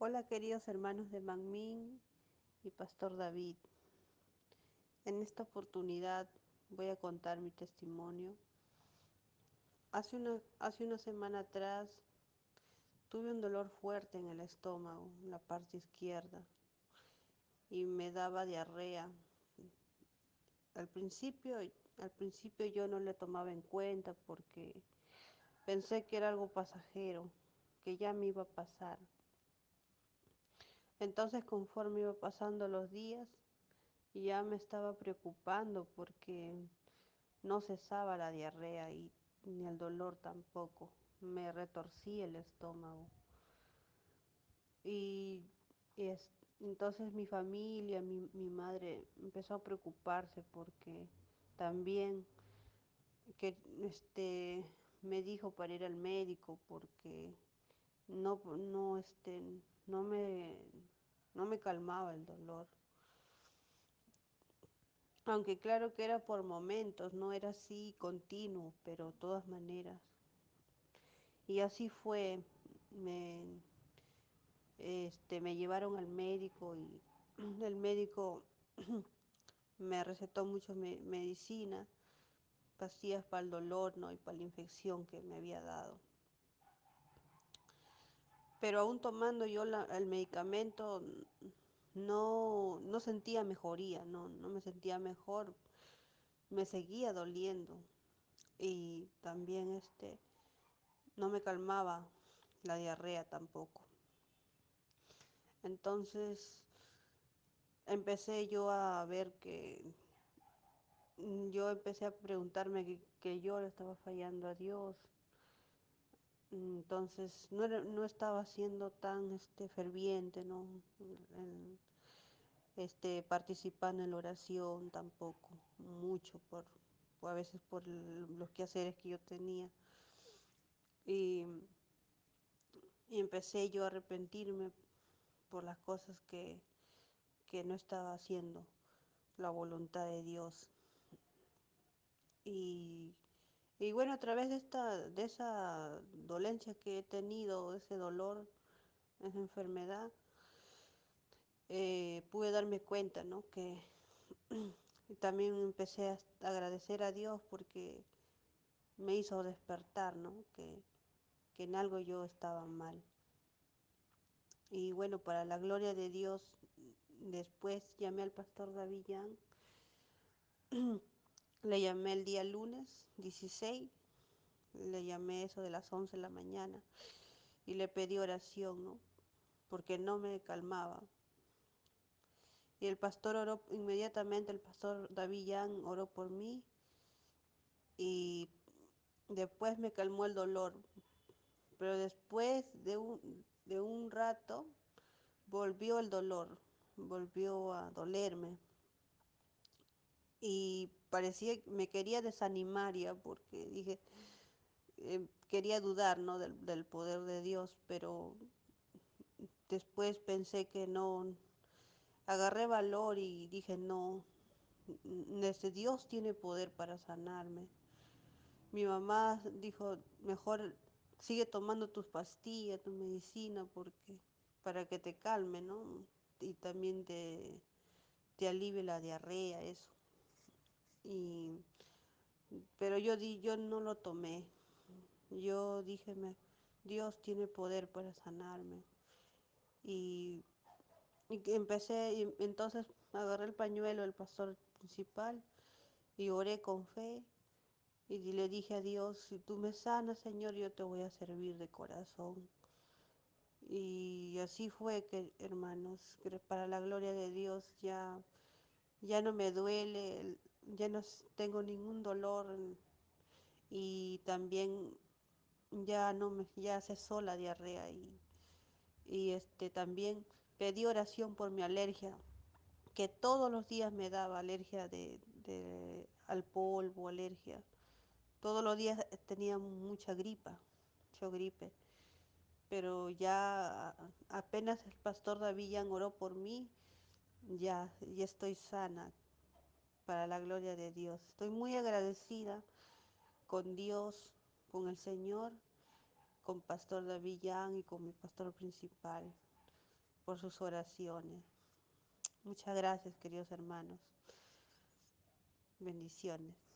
Hola queridos hermanos de Manmin y Pastor David. En esta oportunidad voy a contar mi testimonio. Hace una, hace una semana atrás tuve un dolor fuerte en el estómago, en la parte izquierda, y me daba diarrea. Al principio, al principio yo no le tomaba en cuenta porque pensé que era algo pasajero, que ya me iba a pasar. Entonces conforme iba pasando los días, ya me estaba preocupando porque no cesaba la diarrea y ni el dolor tampoco. Me retorcí el estómago. Y, es, entonces mi familia, mi, mi, madre empezó a preocuparse porque también que este me dijo para ir al médico porque no no este no me no me calmaba el dolor. Aunque claro que era por momentos, no era así continuo, pero de todas maneras. Y así fue, me, este, me llevaron al médico y el médico me recetó mucho me, medicina, pastillas para el dolor ¿no? y para la infección que me había dado. Pero aún tomando yo el medicamento, no, no sentía mejoría, no, no me sentía mejor, me seguía doliendo y también este no me calmaba la diarrea tampoco. Entonces empecé yo a ver que yo empecé a preguntarme que, que yo le estaba fallando a Dios. Entonces no, era, no estaba siendo tan este, ferviente, ¿no? Este, participando en la oración tampoco, mucho, por, por a veces por los quehaceres que yo tenía. Y, y, empecé yo a arrepentirme por las cosas que, que no estaba haciendo, la voluntad de Dios. Y, y, bueno, a través de, esta, de esa dolencia que he tenido, ese dolor, esa enfermedad, eh, pude darme cuenta, ¿no? Que también empecé a agradecer a Dios porque me hizo despertar, ¿no? Que, que en algo yo estaba mal. Y bueno, para la gloria de Dios, después llamé al pastor David le llamé el día lunes 16, le llamé eso de las 11 de la mañana y le pedí oración, ¿no? Porque no me calmaba. Y el pastor oró inmediatamente, el pastor David Yang oró por mí y después me calmó el dolor. Pero después de un, de un rato volvió el dolor, volvió a dolerme. Y parecía, me quería desanimar ya porque dije, eh, quería dudar ¿no? del, del poder de Dios, pero después pensé que no, agarré valor y dije, no, este Dios tiene poder para sanarme. Mi mamá dijo, mejor sigue tomando tus pastillas, tu medicina, porque para que te calme, ¿no? Y también te, te alivie la diarrea, eso. Y, pero yo di, yo no lo tomé. Yo dije, Dios tiene poder para sanarme. Y, y empecé, y entonces agarré el pañuelo del pastor principal y oré con fe y le dije a Dios, si tú me sanas, Señor, yo te voy a servir de corazón. Y así fue que, hermanos, que para la gloria de Dios ya, ya no me duele, ya no tengo ningún dolor y también ya no me, ya cesó la diarrea y, y este también pedí oración por mi alergia, que todos los días me daba alergia de, de al polvo, alergia. Todos los días tenía mucha gripa, mucha gripe pero ya apenas el pastor David oró por mí, ya, ya estoy sana para la gloria de Dios. Estoy muy agradecida con Dios, con el Señor, con Pastor David Yang y con mi pastor principal. por sus oraciones. Muchas gracias, queridos hermanos. Bendiciones.